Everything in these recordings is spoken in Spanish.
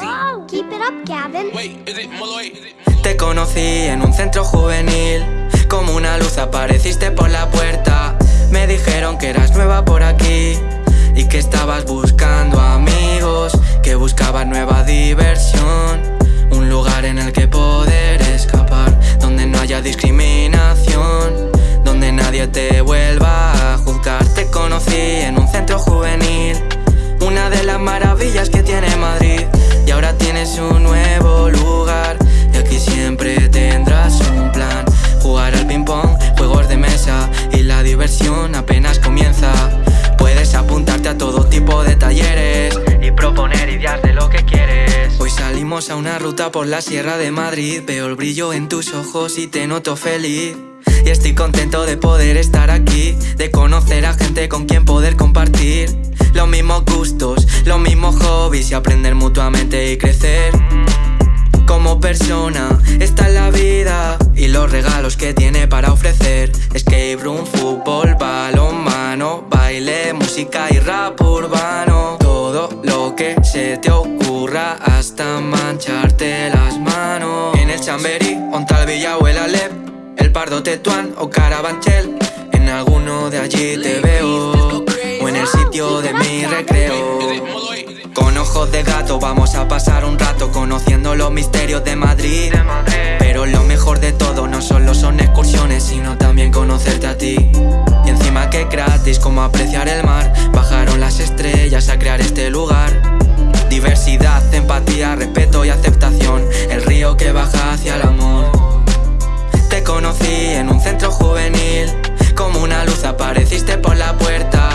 Wow, keep it up, Gavin. Te conocí en un centro juvenil. Como una luz apareciste por la puerta. Me dijeron que eras nueva por aquí Y que estabas buscando amigos una ruta por la Sierra de Madrid. Veo el brillo en tus ojos y te noto feliz. Y estoy contento de poder estar aquí De conocer a gente con quien poder compartir. Los mismos gustos, los mismos hobbies Y aprender mutuamente y crecer. Como persona Esta es la vida. Y los regalos que tiene para ofrecer. Escape room, fútbol, balonmano Baile, música y rap urbano lo que se te ocurra hasta mancharte las manos. En el Chamberí, Ontal, Villa o el Alep El Pardo, Tetuán o Carabanchel. En alguno de allí te veo O en el sitio de mi recreo. Con ojos de gato vamos a pasar un rato conociendo los misterios de Madrid. Pero lo mejor de todo no solo son excursiones, sino también conocerte a ti. Y encima que gratis, como apreciar el mar, crear este lugar. Diversidad, empatía, respeto y aceptación, el río que baja hacia el amor. Te conocí en un centro juvenil, como una luz apareciste por la puerta.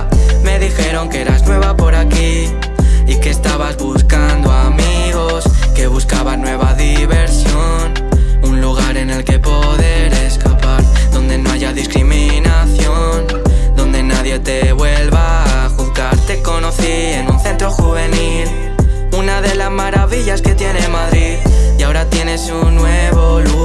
Centro juvenil, una de las maravillas que tiene Madrid, y ahora tienes un nuevo lugar,